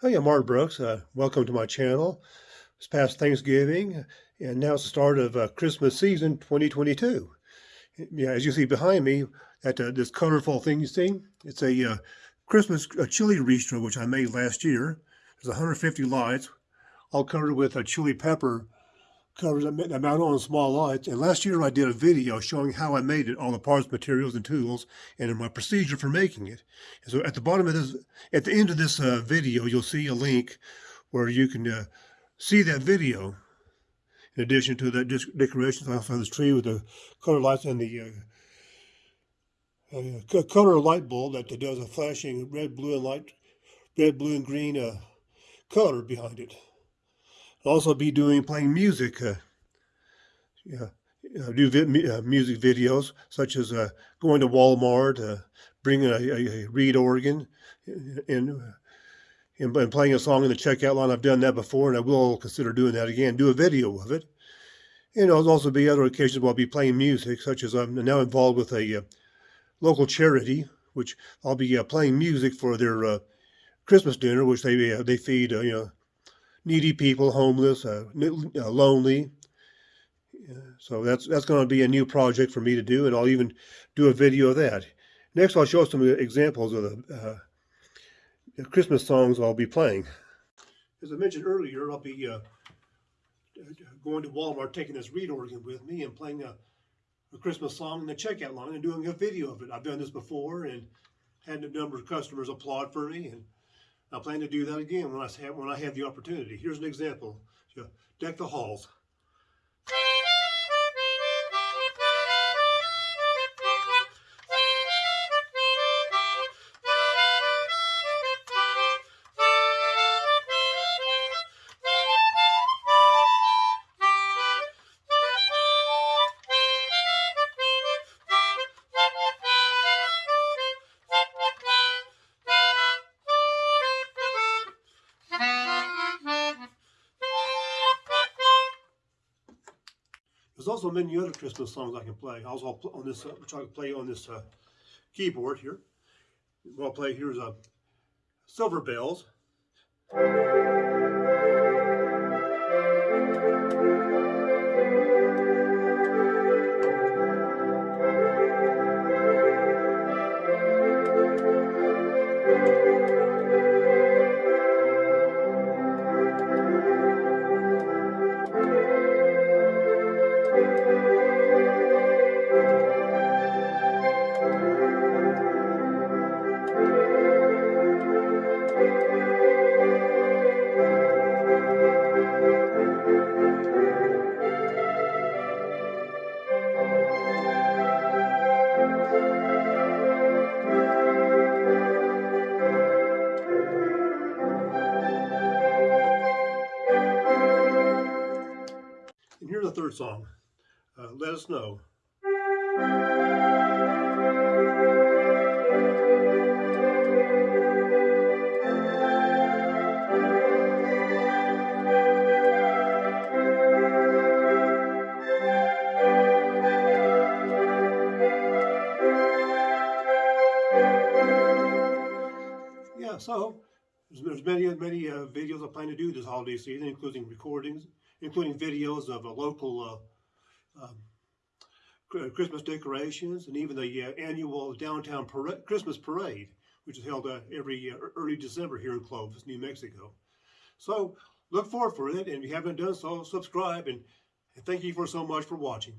Hi, I'm Mark Brooks. Uh, welcome to my channel. It's past Thanksgiving, and now it's the start of uh, Christmas season 2022. Yeah, as you see behind me, at uh, this colorful thing you see, it's a uh, Christmas a chili ristra which I made last year. There's 150 lights, all covered with a chili pepper covers that mount on small lights. And last year I did a video showing how I made it, all the parts, materials, and tools, and my procedure for making it. And so at the bottom of this, at the end of this uh, video, you'll see a link where you can uh, see that video. In addition to the decorations, I have this tree with the color lights and the uh, color light bulb that does a flashing red, blue, and light, red, blue, and green uh, color behind it. Also be doing playing music. Uh, yeah, do vi uh, music videos such as uh, going to Walmart, uh, bringing a, a, a, reed organ, and, and playing a song in the checkout line. I've done that before, and I will consider doing that again. Do a video of it. And there'll also be other occasions where I'll be playing music, such as I'm now involved with a uh, local charity, which I'll be uh, playing music for their uh, Christmas dinner, which they they feed you know needy people, homeless, uh, uh, lonely. So that's that's going to be a new project for me to do, and I'll even do a video of that. Next, I'll show some examples of the uh, Christmas songs I'll be playing. As I mentioned earlier, I'll be uh, going to Walmart, taking this reed organ with me and playing a, a, Christmas song in the checkout line and doing a video of it. I've done this before and had a number of customers applaud for me and I plan to do that again when I have, when I have the opportunity. Here's an example. Deck the halls. There's also many other Christmas songs I can play. I also on this, uh, which I can play on this uh, keyboard here. What I'll play here is a uh, Silver Bells. The third song. Uh, Let It Snow. Yeah, so there's many, many uh, videos I plan to do this holiday season, including recordings, including videos of a local uh, um, Christmas decorations and even the uh, annual downtown Christmas parade, which is held uh, every uh, early December here in Clovis, New Mexico. So look forward for it, and if you haven't done so, subscribe, and thank you for so much for watching.